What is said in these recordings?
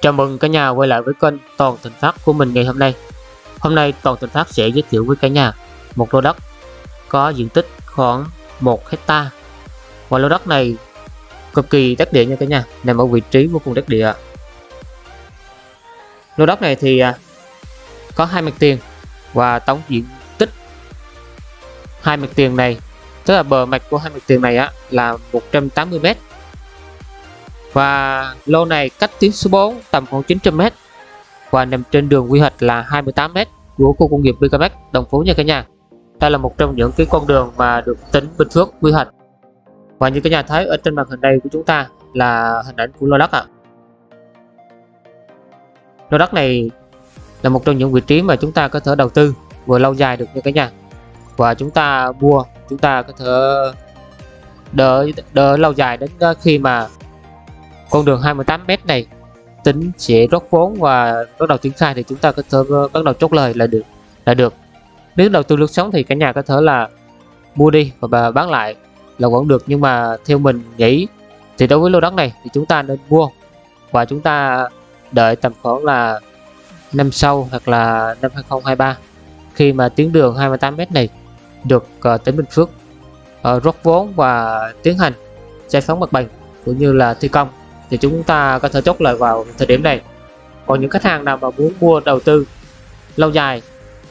Chào mừng cả nhà quay lại với kênh Toàn Thành Phát của mình ngày hôm nay. Hôm nay Toàn Thành Phát sẽ giới thiệu với cả nhà một lô đất có diện tích khoảng 1 hecta và lô đất này cực kỳ đắc địa nha cả nhà, nằm ở vị trí vô cùng đắc địa. Lô đất này thì à, có hai mặt tiền và tổng diện tích hai mặt tiền này tức là bờ mạch của hai mặt tiền này á là 180 m và lô này cách tuyến số 4 tầm khoảng 900m và nằm trên đường quy hoạch là 28m của khu công nghiệp BKMX Đồng Phú nha cả nhà. Đây là một trong những cái con đường mà được tỉnh Bình Phước quy hoạch. Và như cả nhà thấy ở trên màn hình đây của chúng ta là hình ảnh của lô đất ạ. À. Lô đất này là một trong những vị trí mà chúng ta có thể đầu tư vừa lâu dài được nha cả nhà. Và chúng ta mua, chúng ta có thể đỡ đỡ lâu dài đến khi mà con đường 28m này tính sẽ rót vốn và bắt đầu triển khai thì chúng ta có thể ờ, bắt đầu chốt lời là được là được. Nếu đầu tư lướt sóng thì cả nhà có thể là mua đi và bán lại là vẫn được. Nhưng mà theo mình nghĩ thì đối với lô đất này thì chúng ta nên mua và chúng ta đợi tầm khoảng là năm sau hoặc là năm 2023 khi mà tuyến đường 28m này được uh, tỉnh Bình Phước uh, rót vốn và tiến hành giải phóng mặt bằng cũng như là thi công thì chúng ta có thể chốt lời vào thời điểm này. Còn những khách hàng nào mà muốn mua đầu tư lâu dài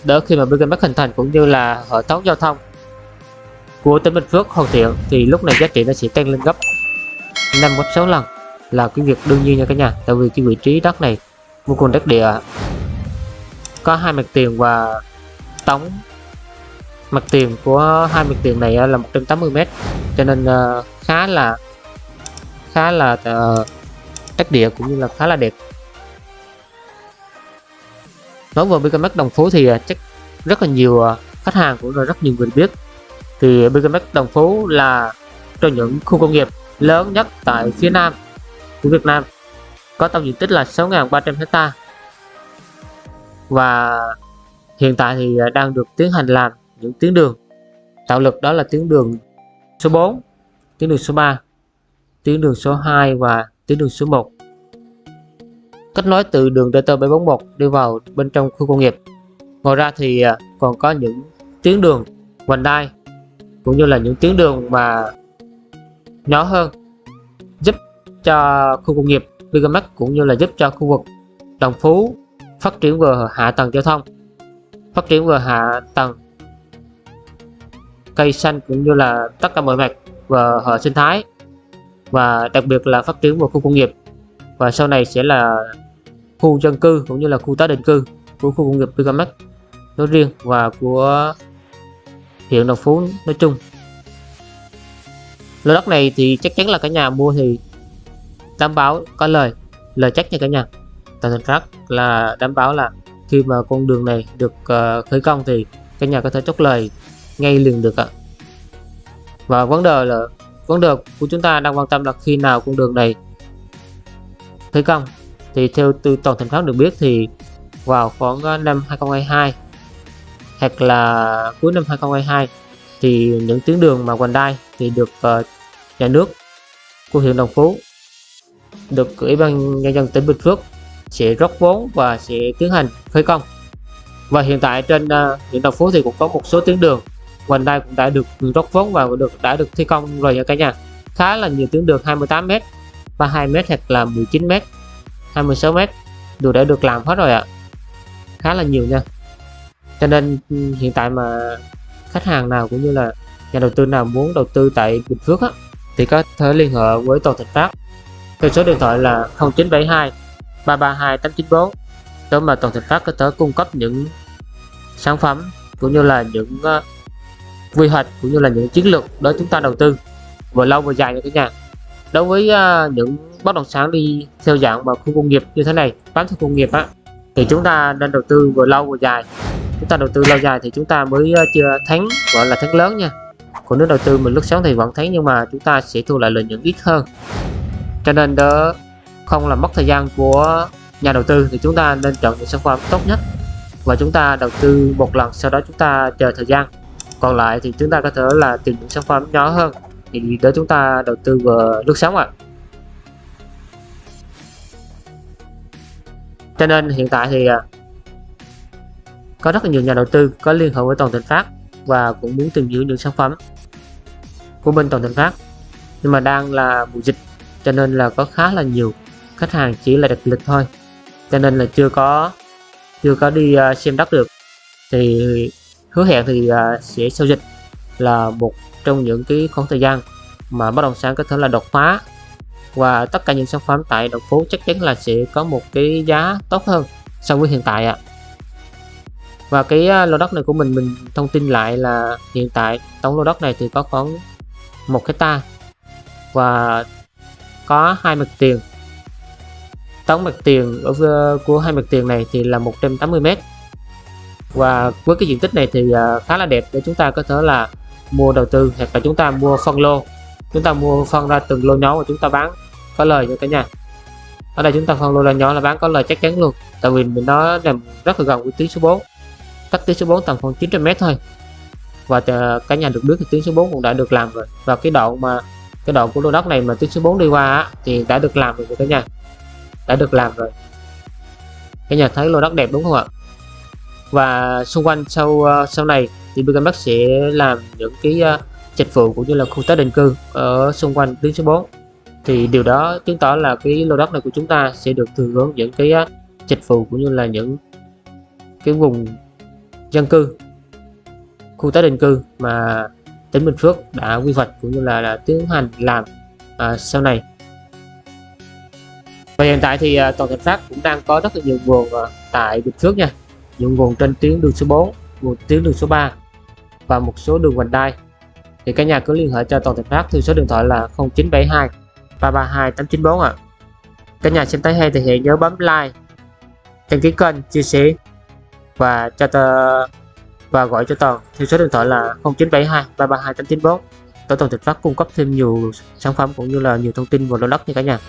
đỡ khi mà BKMX hình thành cũng như là hệ thống giao thông của tỉnh Bình Phước hoàn thiện thì lúc này giá trị nó sẽ tăng lên gấp 5 gấp 6 lần là cái việc đương nhiên nha cả nhà, tại vì cái vị trí đất này vô cùng đất địa có hai mặt tiền và tổng mặt tiền của hai mặt tiền này là 180m cho nên ờ, khá là khá là ờ, uh, đất địa cũng như là khá là đẹp. Nói về BKMX Đồng Phú thì ờ, chắc rất là nhiều ờ, khách hàng cũng là rất nhiều người biết. Thì BKMX Đồng Phú là trong những khu công nghiệp lớn nhất tại phía Nam của Việt Nam có tổng diện tích là 6.300 hecta. Và hiện tại thì đang được tiến hành làm những tuyến đường. Tạo lực đó là tuyến đường số 4 tuyến đường số 3 tuyến đường số 2 và tuyến đường số 1 kết nối từ đường DT741 đi vào bên trong khu công nghiệp. Ngoài ra thì à, còn có những tuyến đường vành đai, cũng như là những tuyến đường mà nhỏ hơn, giúp cho khu công nghiệp Bigamax cũng như là giúp cho khu vực Đồng Phú phát triển về hạ tầng giao thông, phát triển về hạ tầng cây xanh cũng như là tất cả mọi mặt và hệ sinh thái và đặc biệt là phát triển vào khu công nghiệp. Và sau này sẽ là khu dân cư cũng như là khu tái định cư của khu công nghiệp Pigamex nói riêng và của huyện Đồng Phú nói chung. Lô đất này thì chắc chắn là cả nhà mua thì đảm bảo có lời lời chắc nha cả nhà. Tại thành phát là đảm bảo là khi mà con đường này được uh, khởi công thì cả nhà có thể chốt lời ngay liền được ạ. Và vấn đề là vấn được, của chúng ta đang quan tâm là khi nào con đường này thi công. Thì theo từ toàn thành phố được biết thì vào khoảng ờ, năm 2022 hoặc là cuối năm 2022 thì những tuyến đường mà quanh đai thì được uh, nhà nước của huyện Đồng Phú được ủy ban nhân dân tỉnh Bình Phước sẽ rót vốn và sẽ tiến hành khởi công. Và hiện tại trên uh, huyện Đồng Phú thì cũng có một số tuyến đường vành đây cũng đã được rót vốn và được đã được thi công rồi nha cả nhà. Khá là nhiều tuyến đường 28m 32m hoặc là 19m 26m đều đã được làm hết rồi ạ. Khá là nhiều nha. Cho nên ừ, hiện tại mà khách hàng nào cũng như là nhà đầu tư nào muốn đầu tư tại Bình Phước á, thì có thể liên hệ với Toàn Thịnh Phát theo số điện thoại là 0972 332 894 để mà Toàn Thịnh Phát có thể cung cấp những sản phẩm cũng như là những ờ, quy hoạch cũng như là những chiến lược đó chúng ta đầu tư vừa lâu vừa dài như cả nhà. Đối với uh, những bất động sản đi theo dạng vào khu công nghiệp như thế này bán theo công nghiệp á thì chúng ta nên đầu tư vừa lâu vừa dài. Chúng ta đầu tư lâu dài thì chúng ta mới uh, chưa thắng gọi là thắng lớn nha. Còn nếu đầu tư mình lúc sáng thì vẫn thắng nhưng mà chúng ta sẽ thu lại lợi nhuận ít hơn. Cho nên đó không làm mất thời gian của nhà đầu tư thì chúng ta nên chọn những sản phẩm tốt nhất và chúng ta đầu tư một lần sau đó chúng ta chờ thời gian còn lại thì chúng ta có thể là tìm những sản phẩm nhỏ hơn. Thì để chúng ta đầu tư vào lướt sóng ạ. À. cho nên hiện tại thì à, có rất là nhiều nhà đầu tư có liên hệ với Toàn Thịnh Phát và cũng muốn tìm hiểu những sản phẩm của bên Toàn Thịnh Phát. Nhưng mà đang là mùa dịch, cho nên là có khá là nhiều khách hàng chỉ là đặt lịch thôi. Cho nên là chưa có chưa có đi à, xem đất được. Thì hứa hẹn thì uh, sẽ sau dịch là một trong những cái khoảng thời gian mà bất động sản có thể là đột phá. Và tất cả những sản phẩm tại đồng phố chắc chắn là sẽ có một cái giá tốt hơn so với hiện tại ạ. À. và cái à, lô đất này của mình mình thông tin lại là hiện tại tổng lô đất này thì có khoảng một hecta và có hai mặt tiền. Tổng mặt tiền ở à, của hai mặt tiền này thì là 180 mét và với cái diện tích này thì à, khá là đẹp để chúng ta có thể là mua đầu tư hoặc là chúng ta mua phân lô. Chúng ta mua phân ra từng lô nhỏ và chúng ta bán có lời cho cả nhà. Ở đây chúng ta phân lô là nhỏ là bán có lời chắc chắn luôn tại vì mình nó nằm rất là gần với tuyến số 4 cách tuyến số 4 tầm khoảng 900 m thôi. Và à, cả nhà được biết thì tuyến số 4 cũng đã được làm rồi. Và cái đoạn mà cái đoạn của lô đất này mà tuyến số 4 đi qua á, thì đã được làm rồi cả nhà. Đã được làm rồi. Cả nhà thấy lô đất đẹp đúng không ạ? Và xung quanh sau ờ, sau này thì BKMX sẽ làm những cái uh, dịch vụ cũng như là khu tái định cư ở xung quanh tuyến số 4 thì điều đó chứng tỏ là cái lô đất này của chúng ta sẽ được thừa hưởng những cái uh, dịch vụ cũng như là những cái vùng dân cư khu tái định cư mà tỉnh Bình Phước đã quy hoạch cũng như là, là tiến hành làm uh, sau này. Và hiện tại thì uh, toàn thành phát cũng đang có rất là nhiều nguồn uh, tại Bình Phước nha những nguồn trên tuyến đường số 4 nguồn tuyến đường số 3 và một số đường vành đai. Thì cả nhà cứ liên hệ cho toàn thành phát theo số điện thoại là 0972 332 894 ạ. À. cả nhà xem thấy hay thì hãy nhớ bấm like, đăng ký kênh, chia sẻ và cho tờ, và gọi cho toàn theo số điện thoại là 0972 332 894 tổ toàn thực phát cung cấp thêm nhiều sản phẩm cũng như là nhiều thông tin về lô đất nha cả nhà.